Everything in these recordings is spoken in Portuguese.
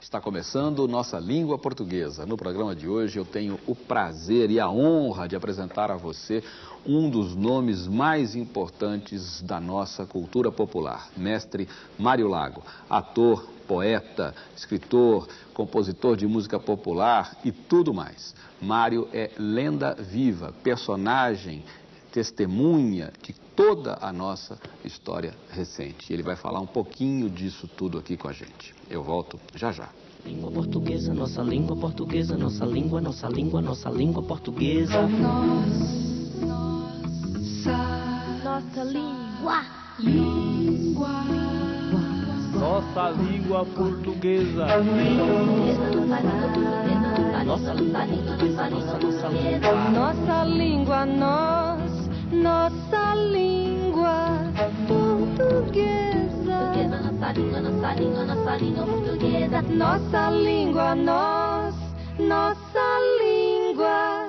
Está começando Nossa Língua Portuguesa. No programa de hoje eu tenho o prazer e a honra de apresentar a você um dos nomes mais importantes da nossa cultura popular, mestre Mário Lago, ator, poeta, escritor, compositor de música popular e tudo mais. Mário é lenda viva, personagem, testemunha de toda a nossa história recente. Ele vai falar um pouquinho disso tudo aqui com a gente. Eu volto já já. Língua portuguesa, nossa língua portuguesa, nossa língua, nossa língua, nossa língua portuguesa. Nossa, Nossa língua. língua, Nossa língua portuguesa. Nossa língua portuguesa, nossa, nossa língua. Língua portuguesa. Nossa língua, nossa língua, nossa língua portuguesa. Nossa língua, nós. Nossa língua.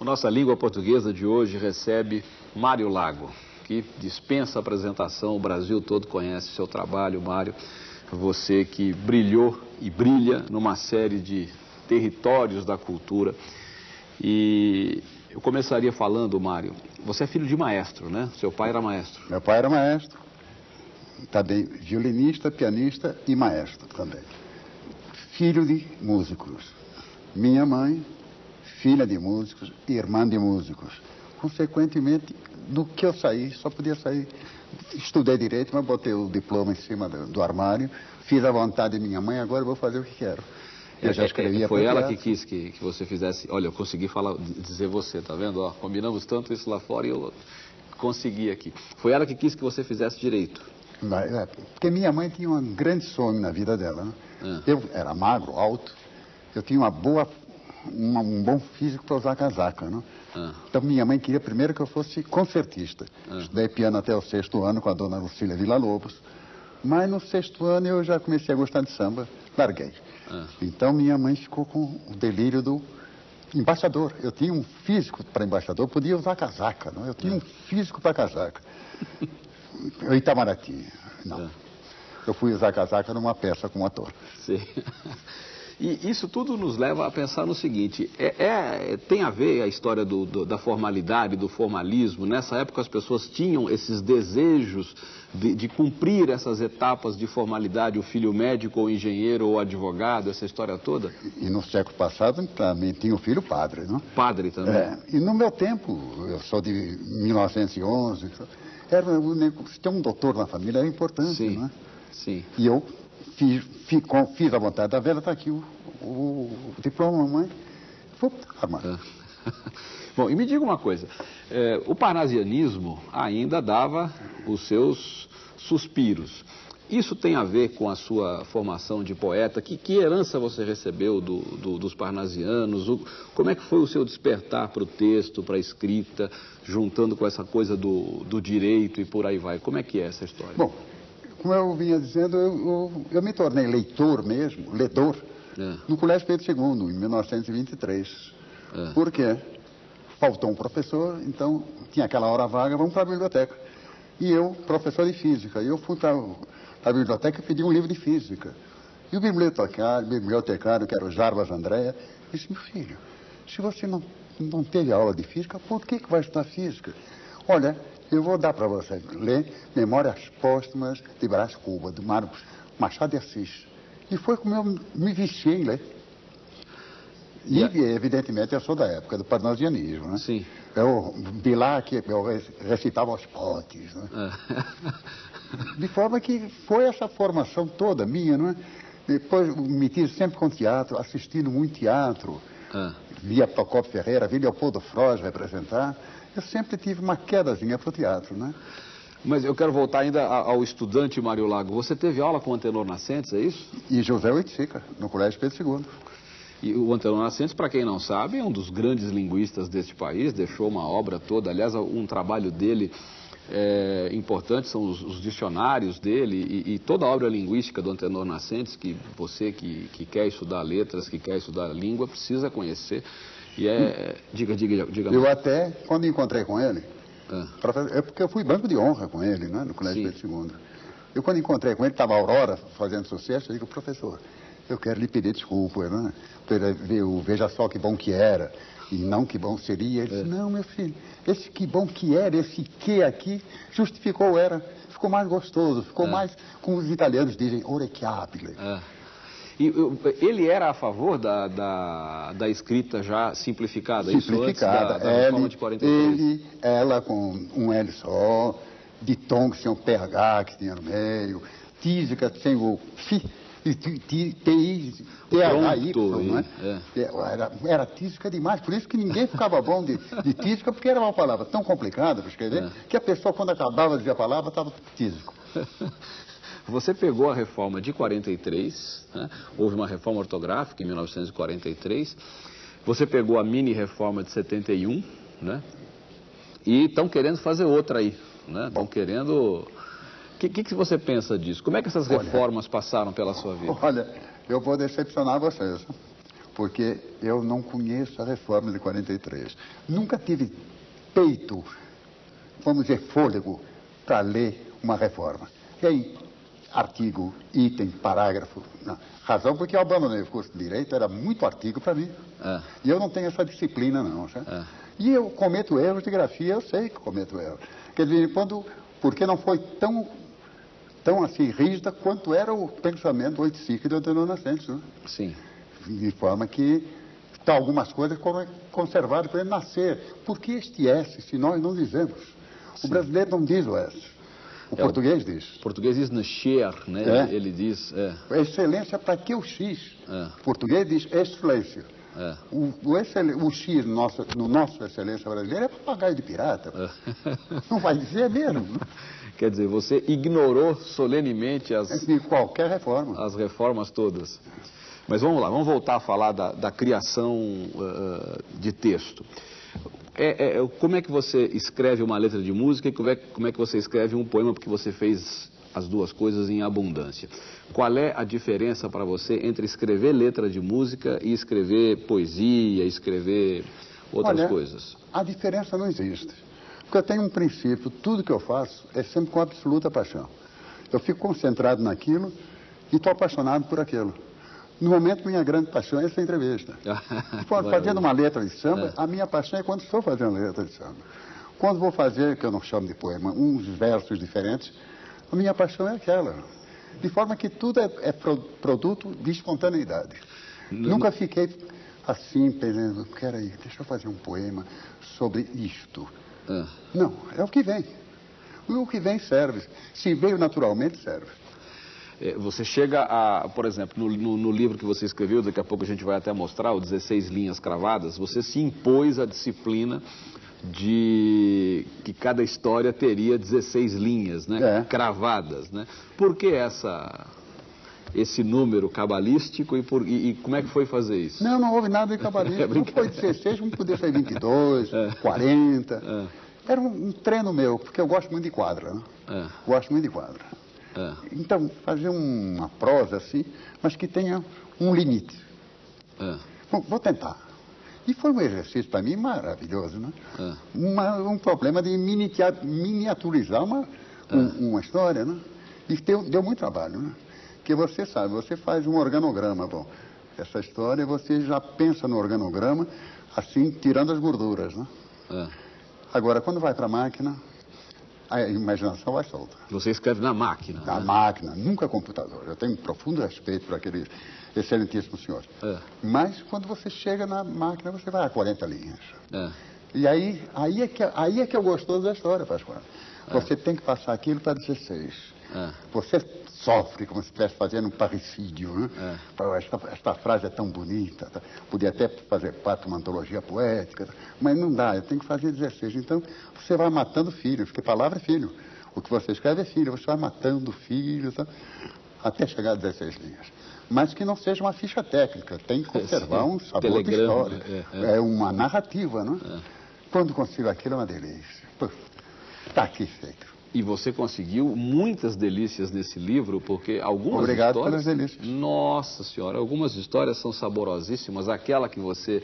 A nossa língua portuguesa de hoje recebe Mário Lago, que dispensa apresentação, o Brasil todo conhece seu trabalho, Mário. Você que brilhou e brilha numa série de territórios da cultura. E eu começaria falando, Mário, você é filho de maestro, né? Seu pai era maestro. Meu pai era maestro, também violinista, pianista e maestro também. Filho de músicos. Minha mãe, filha de músicos, irmã de músicos. Consequentemente, do que eu saí, só podia sair. Estudei direito, mas botei o diploma em cima do, do armário, fiz a vontade de minha mãe, agora vou fazer o que quero. Eu já escrevia Foi ela que quis que, que você fizesse. Olha, eu consegui falar, dizer você, tá vendo? Ó, combinamos tanto isso lá fora e eu consegui aqui. Foi ela que quis que você fizesse direito. É, porque minha mãe tinha um grande sonho na vida dela. Né? Ah. Eu era magro, alto, eu tinha uma boa, uma- um bom físico para usar casaca. Né? Ah. Então minha mãe queria primeiro que eu fosse concertista. Ah. Estudei piano até o sexto ano com a dona Lucília Villa-Lobos. Mas no sexto ano eu já comecei a gostar de samba, larguei. Ah. Então minha mãe ficou com o delírio do embaixador. Eu tinha um físico para embaixador, eu podia usar casaca. Não? Eu tinha um físico para casaca. Eu Itamaraty. Não. Ah. Eu fui usar casaca numa peça como ator. Sim. E isso tudo nos leva a pensar no seguinte: é, é- tem a ver a história do- do- da formalidade, do formalismo. Nessa época as pessoas tinham esses desejos de, de cumprir essas etapas de formalidade, o filho médico ou engenheiro ou advogado, essa história toda. E no século passado também tinha o filho padre, não? Padre também. É, e no meu tempo, eu sou de 1911, era, o se tem um doutor na família é importante, Sim, não é? sim. E eu fiz, fi- com- fiz a vontade da velha, está aqui o, o, o diploma, mamãe. Vou. Bom, e me diga uma coisa: eh, o parnasianismo ainda dava os seus suspiros. Isso tem a ver com a sua formação de poeta? Que, que herança você recebeu do- do- dos parnasianos? O- como é que foi o seu despertar para o texto, para a escrita, juntando com essa coisa do, do direito e por aí vai? Como é que é essa história? Bom, como eu vinha dizendo, eu, eu, eu me tornei leitor mesmo, ledor, É. no Colégio Pedro II, em 1923. É. Por quê? Faltou um professor, então tinha aquela hora vaga, vamos para a biblioteca. E eu, professor de física, eu fui para a biblioteca e pedi um livro de física. E o bibliotecário, bibliotecário que era o Jarbas Andréa, disse, meu filho, se você não, não teve aula de física, por que, que vai estudar física? Olha, eu vou dar para você ler Memórias Póstumas de Brás Cuba, do Marcos Machado de Assis. E foi como eu me viciei em ler. E, evidentemente, eu sou da época do parnasianismo, né? Sim. Eu vi lá que eu recitava os potes, né? É. De forma que foi essa formação toda minha, não é? Depois me tive sempre com teatro, assistindo muito teatro. Ah. Via Procopio Ferreira, via Leopoldo Froz representar. Eu sempre tive uma quedazinha para o teatro, né? Mas eu quero voltar ainda ao estudante Mário Lago. Você teve aula com o Antenor Nascentes, é isso? E José Oiticica, no Colégio Pedro II. E o Antenor Nascentes, para quem não sabe, é um dos grandes linguistas deste país, deixou uma obra toda, aliás, um trabalho dele é, importante são os, os dicionários dele e, e toda a obra linguística do Antenor Nascentes, que você que, que quer estudar letras, que quer estudar língua, precisa conhecer. E é. Diga, diga, diga. Eu mais. até, quando encontrei com ele, Ah, É porque eu fui banco de honra com ele, né, no Colégio Sim. Pedro II. Eu, quando encontrei com ele, estava a Aurora fazendo sucesso, eu digo, professor, eu quero lhe pedir desculpa, né? Ver, veja só que bom que era e não que bom seria. Ele disse, não, meu filho, esse que bom que era, esse que aqui, justificou era. Ficou mais gostoso, ficou É. mais, como os italianos dizem, orecchiabile. É. E eu- ele era a favor da, da, da escrita já simplificada, da, Simplificada. da reforma ele, de 43? ele, ela com um L só, de tom que tinha o PH que tinha no meio, tísica sem o fi, ti- THY, não é? é. Era, era tísica demais, por isso que ninguém ficava bom de, de tísica, porque era uma palavra tão complicada para escrever, É. que a pessoa, quando acabava de dizer a palavra, estava tísico. Você pegou a reforma de 43, né? houve uma reforma ortográfica em 1943. Você pegou a mini reforma de 71, né? E estão querendo fazer outra aí, né? Estão querendo. O que, que, que você pensa disso? Como é que essas Olha. reformas passaram pela sua vida? Olha, eu vou decepcionar vocês, porque eu não conheço a reforma de 43. Nunca tive peito, vamos dizer, fôlego, para ler uma reforma. Aí, artigo, item, parágrafo. Não. Razão porque eu abandonei o curso de Direito, era muito artigo para mim. É. E eu não tenho essa disciplina, não. É. E eu cometo erros de grafia, eu sei que cometo erros. Quer dizer, quando, porque não foi tão, tão assim rígida quanto era o pensamento oiticica e do Antônio Nascentes. Né? Sim. De forma que tá, algumas coisas foram conservadas para ele nascer. Por que este S, se nós não dizemos? O brasileiro não diz o S. O É, português diz. O português diz nascer, né? É. Ele, ele diz. É, Excelência, para que o X? É. O português diz excelência. É. O, o, excel- o X no nosso, no nosso excelência brasileira é papagaio de pirata. Não vai dizer mesmo. né? Quer dizer, você ignorou solenemente as, De qualquer reforma. as reformas todas. Mas vamos lá, vamos voltar a falar da, da criação ah, de texto. É- é- como é que você escreve uma letra de música e como é, como é que você escreve um poema, porque você fez as duas coisas em abundância. Qual é a diferença para você entre escrever letra de música e escrever poesia, escrever outras Olha, coisas? A diferença não existe. Porque eu tenho um princípio, tudo que eu faço é sempre com absoluta paixão. Eu fico concentrado naquilo e estou apaixonado por aquilo. No momento, minha grande paixão é essa entrevista. Fazendo uma letra de samba, a minha paixão é quando estou fazendo letra de samba. Quando vou fazer, que eu não chamo de poema, uns versos diferentes, a minha paixão é aquela. De forma que tudo é, é pro- produto de espontaneidade. Nunca fiquei assim, pensando, peraí, deixa eu fazer um poema sobre isto. Ah, Não, é o que vem. O que vem serve. Se veio naturalmente, serve. É, Você chega a, por exemplo, no, no- no livro que você escreveu, daqui a pouco a gente vai até mostrar, o 16 linhas cravadas, você se impôs a disciplina de que cada história teria 16 linhas, né? É. Cravadas, né? Por que essa, esse número cabalístico e, por- e- e como é que foi fazer isso? Não, não houve nada de cabalista. É não foi 16, não podia ser 22, 40. Era um, um treino meu, porque eu gosto muito de quadra. Né? É, Gosto muito de quadra. é, Então, fazer uma prosa assim, mas que tenha um limite. é, Bom, vou tentar. E foi um exercício para mim maravilhoso, né? É. Uma- um problema de miniaturizar uma, um- uma história, né? E deu, deu muito trabalho, né? Porque você sabe, você faz um organograma, bom, essa história você já pensa no organograma, assim, tirando as gorduras, né? é. Agora, quando vai para a máquina, a imaginação vai solta. Você escreve na máquina. A né? máquina, nunca computador. Eu tenho um profundo respeito por aquele excelentíssimo senhor. É. Mas quando você chega na máquina, você vai a 40 linhas. É. E aí, aí, é, que, aí é que é o gostoso da história, Pascoal. Você tem que passar aquilo para 16. É. Você sofre como se estivesse fazendo um parricídio. Né? É. Esta, esta frase é tão bonita. tá? Podia até fazer parte de uma antologia poética. tá? Mas não dá, eu tenho que fazer 16. Então, você vai matando filhos, porque palavra é filho. O que você escreve é filho, você vai matando filhos, tá? até chegar a 16 linhas. Mas que não seja uma ficha técnica, tem que conservar um sabor de história. é, é. É uma narrativa, né? Quando consigo aquilo é uma delícia. Está aqui feito. E você conseguiu muitas delícias nesse livro, porque algumas Obrigado histórias... pelas delícias. Nossa senhora, algumas histórias são saborosíssimas. Aquela que você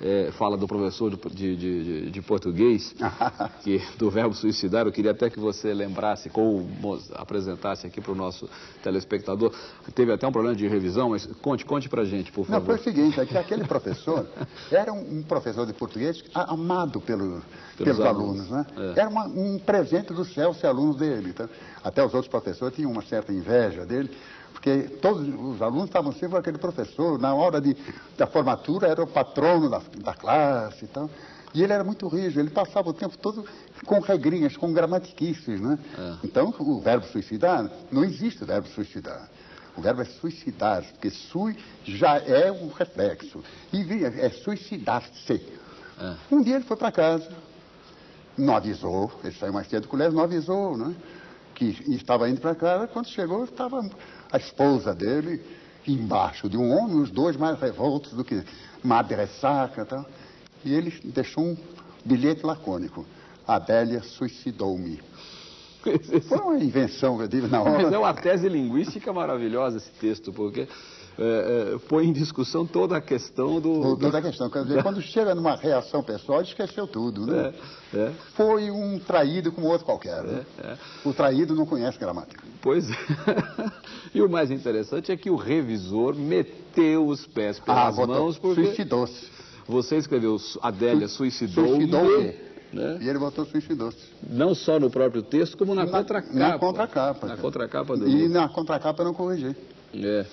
é, fala do professor de, de, de, de português, que, do verbo suicidar. Eu queria até que você lembrasse, ou apresentasse aqui para o nosso telespectador. Teve até um problema de revisão, mas conte, conte para gente, por favor. Não, foi o seguinte, é que aquele professor era um, um professor de português amado pelo, pelos, pelos alunos, alunos, né? É. Era uma, um presente do céu ser alunos dele. Então, até os outros professores tinham uma certa inveja dele, porque todos os alunos estavam sempre com aquele professor. Na hora de, da formatura era o patrono da, da classe e tal. E ele era muito rígido, ele passava o tempo todo com regrinhas, com gramatiquices, né? É. Então, o verbo suicidar, não existe o verbo suicidar. O verbo é suicidar, porque sui já é um reflexo. E é suicidar-se. É. Um dia ele foi para casa, não avisou, ele saiu mais cedo do colégio, não avisou, né? Que estava indo para casa, quando chegou, estava a esposa dele embaixo de um homem, os dois mais revoltos do que madre saca. Tá? E ele deixou um bilhete lacônico. Adélia suicidou-me. Foi uma invenção eu tive na hora. Mas é uma tese linguística maravilhosa esse texto, porque é, é, põe em discussão toda a questão do... Toda a questão. Quer dizer, quando chega numa reação pessoal, esqueceu tudo, né? É, é. Foi um traído como outro qualquer. Né? É, é. O traído não conhece gramática. Pois é. e o mais interessante é que o revisor meteu os pés pelas ah, mãos porque... Suicidou-se. Você escreveu Adélia suicidou... Suicidou-me. Né? E ele botou suicidou-se. Não só no próprio texto, como na, na contracapa. Na contracapa. Na contracapa do E livro. na contracapa eu não corrigi. É.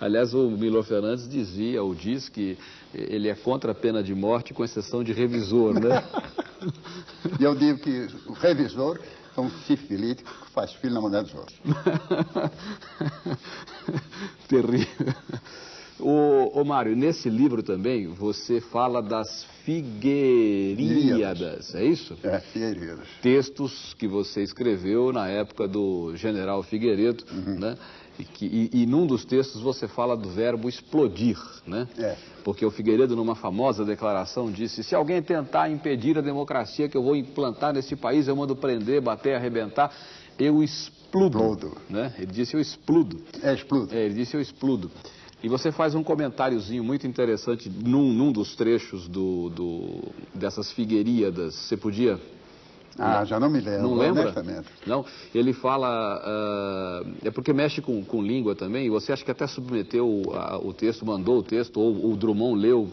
Aliás, o Milo Fernandes dizia, ou diz, que ele é contra a pena de morte, com exceção de revisor, né? e eu digo que o revisor é um sifilítico que faz filho na mulher dos outros. Terrível. Ô, ô Mário, nesse livro também você fala das Figueiríadas, é isso? É, Figueiredas. Textos que você escreveu na época do general Figueiredo, uhum. né? E, que, e, e, num dos textos você fala do verbo explodir, né? É. Porque o Figueiredo, numa famosa declaração, disse: se alguém tentar impedir a democracia que eu vou implantar nesse país, eu mando prender, bater, arrebentar, eu expludo. expludo. Né? Ele disse: eu expludo. É, expludo. É, ele disse: eu expludo. E você faz um comentáriozinho muito interessante num, num dos trechos do, do, dessas figueiríadas. Você podia ah, já não me lembro. Não lembra? Não. Ele fala. Uh, é porque mexe com, com língua também. E você acha que até submeteu o, texto, mandou o texto, ou o Drummond leu.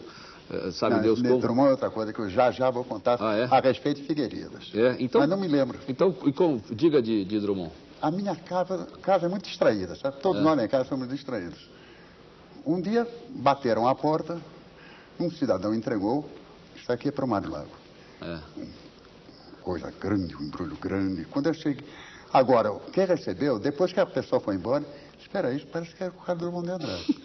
Uh, sabe não, Deus como? Drummond é outra coisa que eu já já vou contar ah, é? a respeito de Figueiredas. É? Então, Mas não me lembro. Então, como, diga de, de Drummond. A minha casa, casa é muito distraída, sabe? Todos é. nós em casa somos distraídos. Um dia bateram a porta, um cidadão entregou, isso aqui é para o Mário Lago. É coisa grande, um embrulho grande. Quando eu cheguei. Agora, quem recebeu, depois que a pessoa foi embora, espera aí, parece que era o Carlos Drummond de Andrade.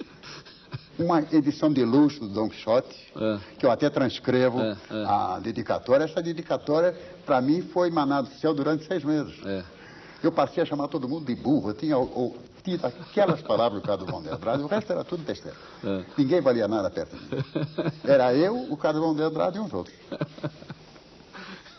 Uma edição de luxo do Don Quixote, é. que eu até transcrevo é, é. a dedicatória. Essa dedicatória, para mim, foi manado do céu durante seis meses. É. Eu passei a chamar todo mundo de burro. Eu tinha ou, tinha aquelas palavras do Drummond de Andrade, o resto era tudo besteira. É. Ninguém valia nada perto de mim. Era eu, o Drummond de Andrade e uns outros.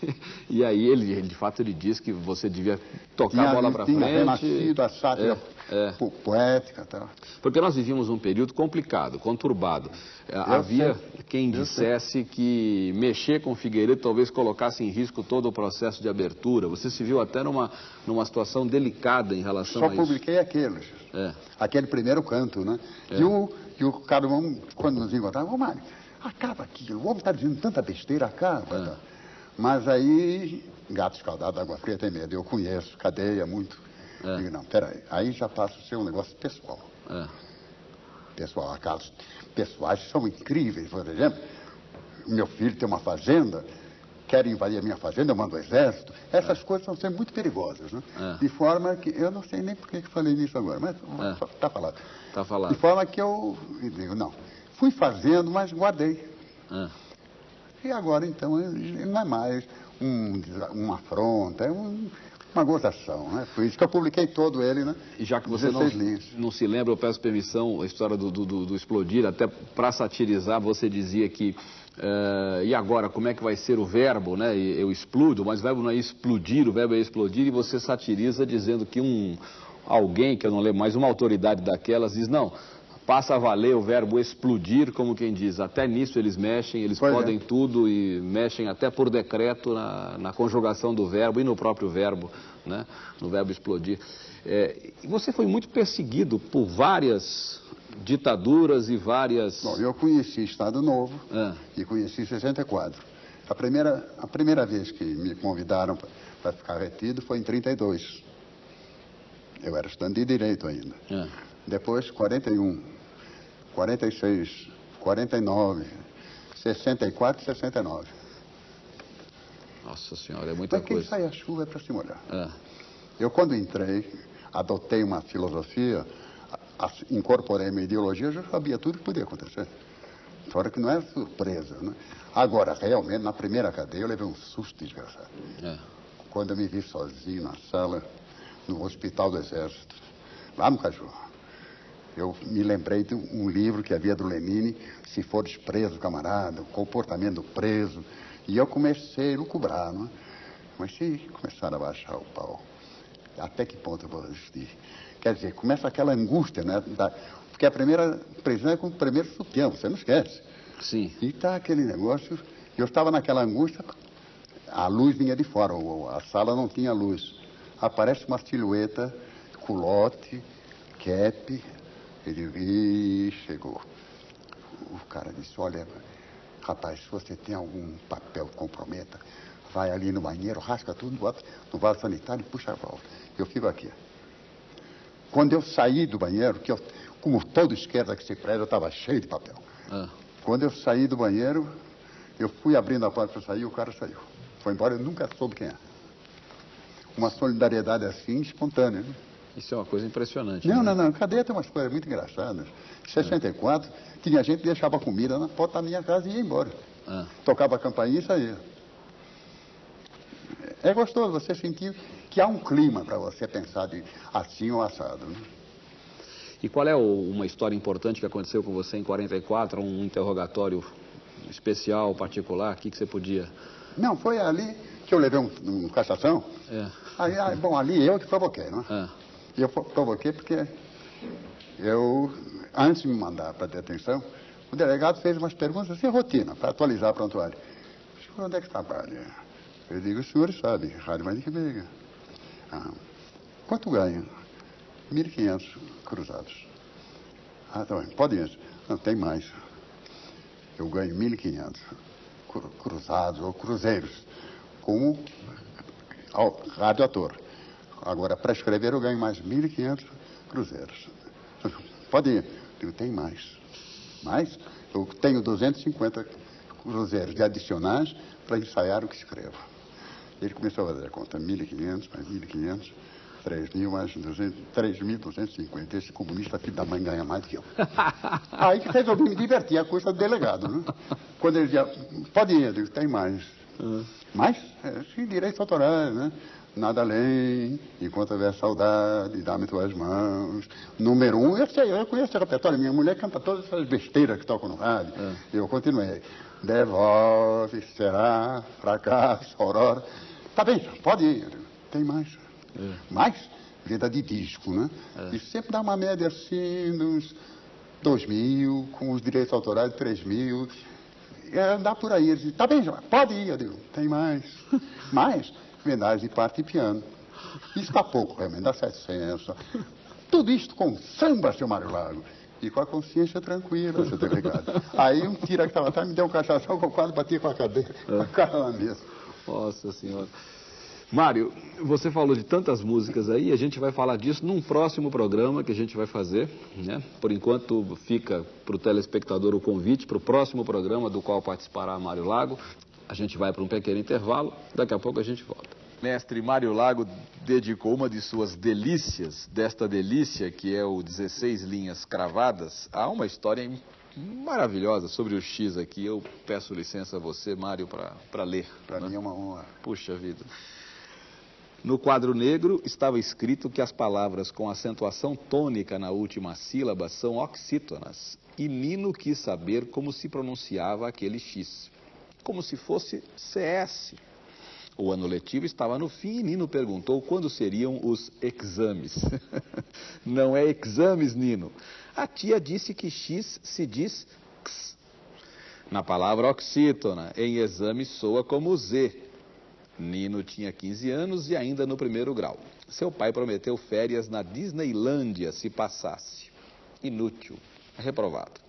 e aí ele, ele, de fato, ele diz que você devia tocar tinha, a bola para frente. renascido a sátira é, é. poética. Tá. Porque nós vivíamos um período complicado, conturbado. É, Eu Havia sei. quem dissesse que mexer com Figueiredo talvez colocasse em risco todo o processo de abertura. Você se viu até numa, numa situação delicada em relação Só a isso. Só publiquei aqueles. É. Aquele primeiro canto, né? É. E, o, e o Carlos, quando nos encontrava, Mário, acaba aqui, o homem está dizendo tanta besteira, acaba. É. Tá? Mas aí, gato escaldado, água fria tem medo. Eu conheço, cadeia muito. É. Digo, não, peraí. Aí já passa a ser um negócio pessoal. É. Pessoal, casos pessoais são incríveis. Por exemplo, meu filho tem uma fazenda, quer invadir a minha fazenda, eu mando o exército. Essas é. coisas são sempre muito perigosas, né? É. De forma que, eu não sei nem por que falei nisso agora, mas está é. falado. Está falado. De forma que eu digo, não, fui fazendo, mas guardei. É. E agora, então, não é mais um, uma afronta, é um, uma gozação, né? Por isso que eu publiquei todo ele, né? E já que você não, não, se lembra, eu peço permissão, a história do, do, do explodir, até para satirizar, você dizia que Uh, e agora, como é que vai ser o verbo, né? Eu explodo, mas o verbo não é explodir, o verbo é explodir, e você satiriza dizendo que um alguém, que eu não lembro mais, uma autoridade daquelas, diz, não, passa a valer o verbo explodir, como quem diz. Até nisso eles mexem, eles Pois é. podem tudo e mexem até por decreto na, na conjugação do verbo e no próprio verbo, né? no verbo explodir. É, você foi muito perseguido por várias ditaduras e várias... Bom, eu conheci Estado Novo Ah. e conheci 64. A primeira, a primeira vez que me convidaram para ficar retido foi em 32. Eu era estudante de Direito ainda. Ah. Depois, 41, 46, 49, 64 e 69. Nossa senhora, é muita Para quem coisa. sai a chuva é para se molhar. Ah. Eu, quando entrei, adotei uma filosofia, incorporei minha ideologia, eu já sabia tudo que podia acontecer. Fora que não era surpresa, né? Agora, realmente, na primeira cadeia, eu levei um susto desgraçado. É. Quando eu me vi sozinho na sala, no Hospital do Exército, lá no Caju. Eu me lembrei de um livro que havia do Lenine, Se Fores Preso, Camarada, o comportamento do preso. E eu comecei a lucubrar, não é? Mas se começar a baixar o pau, até que ponto eu vou resistir? Quer dizer, começa aquela angústia, né? Da- porque a primeira prisão é com o primeiro sutiã, você não esquece. Sim. E tá aquele negócio. Eu estava naquela angústia, a luz vinha de fora, a sala não tinha luz. Aparece uma silhueta, culote, cap. Ele Ih, chegou. O cara disse, olha, rapaz, se você tem algum papel que comprometa, vai ali no banheiro, rasca tudo, bota no vaso sanitário e puxa a volta. Eu fico aqui. Quando eu saí do banheiro, que eu, como todo esquerda que se preza, eu estava cheio de papel. Ah. Quando eu saí do banheiro, eu fui abrindo a porta para sair e o cara saiu. Foi embora, eu nunca soube quem é. Uma solidariedade assim, espontânea. né? Isso é uma coisa impressionante. Não, né? não, não. Cadeia tem umas coisas muito engraçadas. Em 64, tinha gente que deixava comida na porta da minha casa e ia embora. Ah. Tocava a campainha e saía. É gostoso você sentir que há um clima para você pensar de assim ou assado. Né? E qual é o- uma história importante que aconteceu com você em 44, um interrogatório especial, particular? O que, que você podia... Não, foi ali que eu levei um, um cassação. É. Aí, aí, bom, ali eu que provoquei, não é? Ah. E eu pro- provoquei porque eu, antes de me mandar para detenção, o delegado fez umas perguntas assim, rotina, para atualizar a prontuário. Senhor, onde é que trabalha? Eu digo, o senhor sabe, Rádio Maria que Veiga. Ah, quanto ganha? 1.500 cruzados. Ah, tá bem, pode ir. Não, tem mais. Eu ganho 1.500 cru- cruzados ou cruzeiros, como radioator. Agora, para escrever, eu ganho mais 1.500 cruzeiros. Pode ir. Eu digo, tem mais. Mais? Eu tenho 250 cruzeiros de adicionais para ensaiar o que escrevo. Ele começou a fazer a conta, 1.500, mais 1.500, 3.000, mais 200, 3.250. Esse comunista filho da mãe ganha mais que eu. Aí que resolvi me divertir a custa do delegado, né? Quando ele dizia, pode ir, eu digo, tem mais. Mais? É, sim, direitos autorais, né? Nada além, enquanto houver saudade, dá-me tuas mãos. Número um, eu sei, eu conheço esse repertório. Minha mulher canta todas essas besteiras que tocam no rádio. Eu continuei. Devolve, será, fracasso, aurora. Tá bem, pode ir. Tem mais. Mais? Vida de disco, né? E sempre dá uma média assim, uns dois mil, com os direitos autorais, três mil. É, dá por aí. Ele disse, tá bem, João, pode ir. Eu digo, tem mais. mais? Vendagem de parte e piano. Está pouco, realmente, dá 700. Tudo isto com samba, seu Mário Lago. E com a consciência tranquila, seu delegado. Aí um tira que estava atrás me deu um cachação que eu quase bati com a cadeira, com a cara na mesa. Nossa Senhora. Mário, você falou de tantas músicas aí, a gente vai falar disso num próximo programa que a gente vai fazer, né? Por enquanto fica para o telespectador o convite para o próximo programa do qual participará Mário Lago. A gente vai para um pequeno intervalo, daqui a pouco a gente volta. Mestre Mário Lago dedicou uma de suas delícias, desta delícia que é o 16 linhas cravadas, a uma história maravilhosa sobre o X aqui. Eu peço licença a você, Mário, para ler. Para né? mim é uma honra. Puxa vida. No quadro negro estava escrito que as palavras com acentuação tônica na última sílaba são oxítonas. E Nino quis saber como se pronunciava aquele X. Como se fosse CS. O ano letivo estava no fim e Nino perguntou quando seriam os exames. Não é exames, Nino. A tia disse que X se diz X. Na palavra oxítona, em exame soa como Z. Nino tinha 15 anos e ainda no primeiro grau. Seu pai prometeu férias na Disneylândia se passasse. Inútil. Reprovado.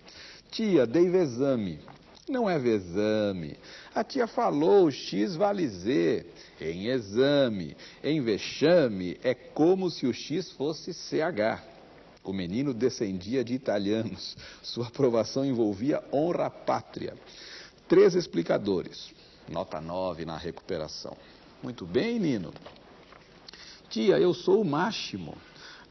Tia, dei exame. Não é vexame. A tia falou, X vale Z. Em exame, em vexame, é como se o X fosse CH. O menino descendia de italianos. Sua aprovação envolvia honra à pátria. Três explicadores. Nota 9 na recuperação. Muito bem, Nino. Tia, eu sou o máximo.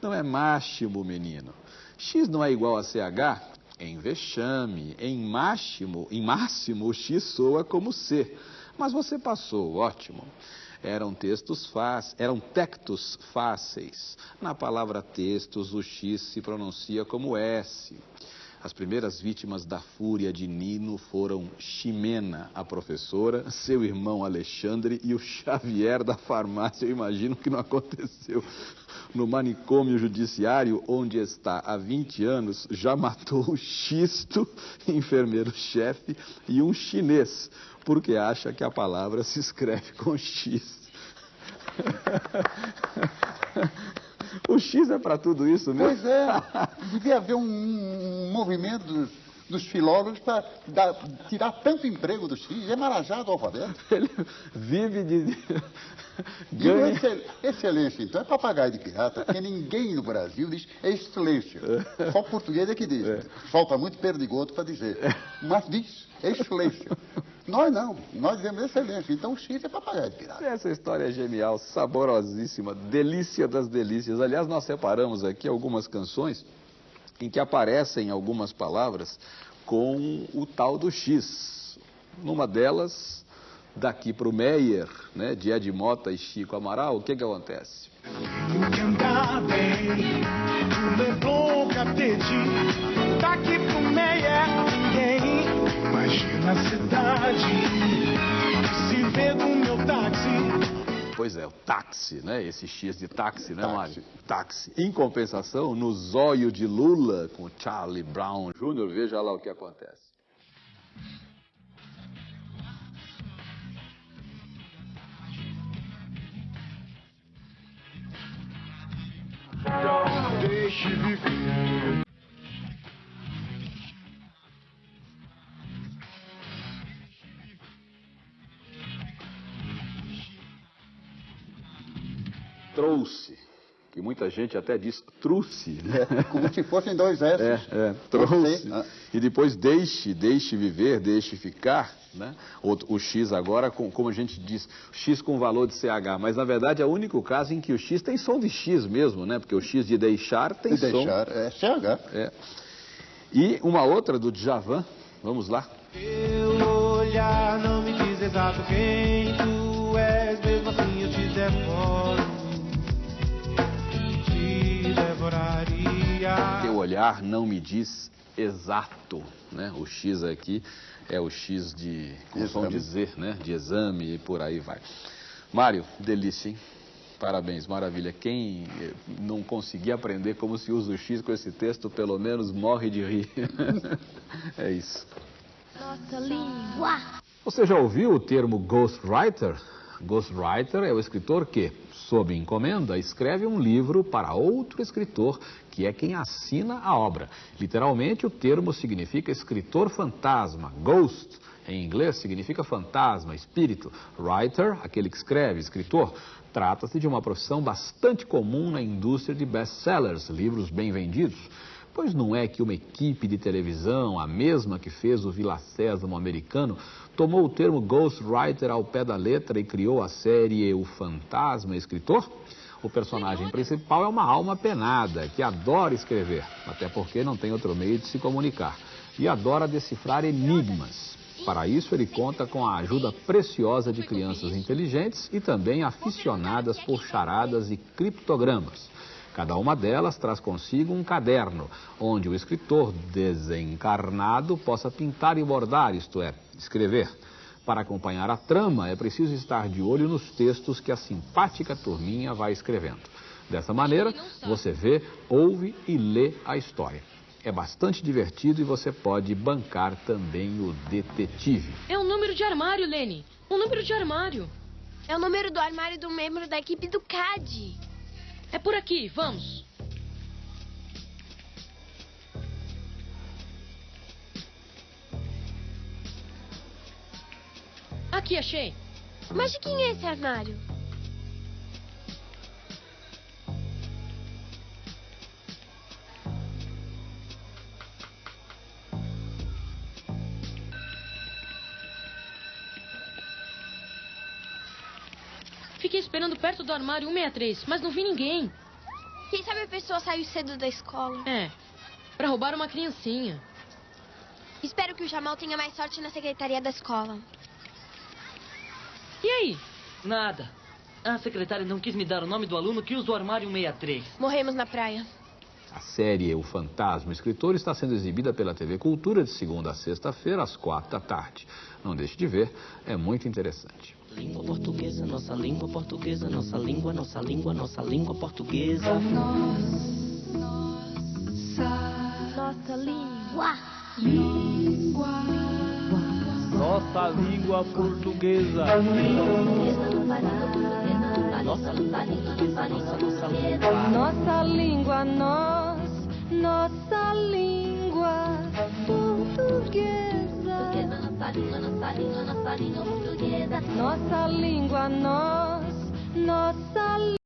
Não é máximo, menino. X não é igual a CH? Em vexame, em máximo, em máximo, o X soa como C. Mas você passou, ótimo. Eram textos fáceis, eram tectos fáceis. Na palavra textos, o X se pronuncia como S. As primeiras vítimas da fúria de Nino foram Ximena, a professora, seu irmão Alexandre e o Xavier da farmácia. Eu imagino que não aconteceu. No manicômio judiciário, onde está há 20 anos, já matou o Xisto, enfermeiro-chefe, e um chinês, porque acha que a palavra se escreve com X. O X é para tudo isso mesmo? Pois é. Devia haver um, um movimento dos, dos filólogos para tirar tanto emprego do X. É marajado o alfabeto. Ele vive de. Ganha. excel- excelência, então é papagaio de pirata, porque ninguém no Brasil diz excelência. Só o português é que diz. Falta muito perdigoto para dizer. Mas diz excelência. Nós não, nós dizemos excelência. Então o X é papagaio de pirata. Essa história é genial, saborosíssima, delícia das delícias. Aliás, nós separamos aqui algumas canções em que aparecem algumas palavras com o tal do X. Numa delas, daqui para o Meyer, né, de Ed Mota e Chico Amaral, o que, que acontece? Daqui pro. Imagina a cidade, se vê do meu táxi. Pois é, o táxi, né? Esse X de táxi, né, Táxi. Mário? Táxi. Em compensação, no zóio de Lula com Charlie Brown Jr., veja lá o que acontece. Deixe viver. Trouxe, que muita gente até diz truce, né? É, como se fossem dois S. É, é, trouxe. Ah, E depois deixe, deixe viver, deixe ficar, né? O, o X agora, com, como a gente diz, X com valor de CH, mas na verdade é o único caso em que o X tem som de X mesmo, né? Porque o X de deixar tem se som. deixar, é CH. É. E uma outra do Djavan, vamos lá. Teu olhar não me diz exato quem tu olhar não me diz exato, né? O X aqui é o X de, com som de Z, né? De exame e por aí vai. Mário, delícia, hein? Parabéns, maravilha. Quem eh, não conseguir aprender como se usa o X com esse texto, pelo menos morre de rir. é isso. Nossa língua. Você já ouviu o termo ghostwriter? Ghostwriter é o escritor que, sob encomenda, escreve um livro para outro escritor, que é quem assina a obra. Literalmente, o termo significa escritor fantasma, ghost. Em inglês significa fantasma, espírito. Writer, aquele que escreve, escritor. Trata-se de uma profissão bastante comum na indústria de best-sellers, livros bem vendidos. Pois não é que uma equipe de televisão, a mesma que fez o Vila Sésamo americano, tomou o termo ghostwriter ao pé da letra e criou a série O Fantasma Escritor? O personagem principal é uma alma penada que adora escrever, até porque não tem outro meio de se comunicar, e adora decifrar enigmas. Para isso, ele conta com a ajuda preciosa de crianças inteligentes e também aficionadas por charadas e criptogramas. Cada uma delas traz consigo um caderno, onde o escritor desencarnado possa pintar e bordar, isto é, escrever. Para acompanhar a trama, é preciso estar de olho nos textos que a simpática turminha vai escrevendo. Dessa maneira, você vê, ouve e lê a história. É bastante divertido e você pode bancar também o detetive. É um número de armário, Lene. Um número de armário. É o número do armário do membro da equipe do CAD. É por aqui, vamos. Aqui, achei. Mas de quem é esse armário? Perto do armário 163, mas não vi ninguém. Quem sabe a pessoa saiu cedo da escola. É, pra roubar uma criancinha. Espero que o Jamal tenha mais sorte na secretaria da escola. E aí? Nada. A secretária não quis me dar o nome do aluno que usa o armário 163. Morremos na praia. A série O Fantasma Escritor está sendo exibida pela TV Cultura de segunda a sexta-feira, às quatro da tarde. Não deixe de ver, é muito interessante. Língua portuguesa, nossa língua portuguesa, nossa língua, nossa língua, nossa língua portuguesa. Nossa língua. língua, Nossa língua portuguesa. Nossa língua portuguesa, nossa, nossa língua. nossa língua, nós, nossa língua portuguesa. Nossa língua, nossa língua, nossa língua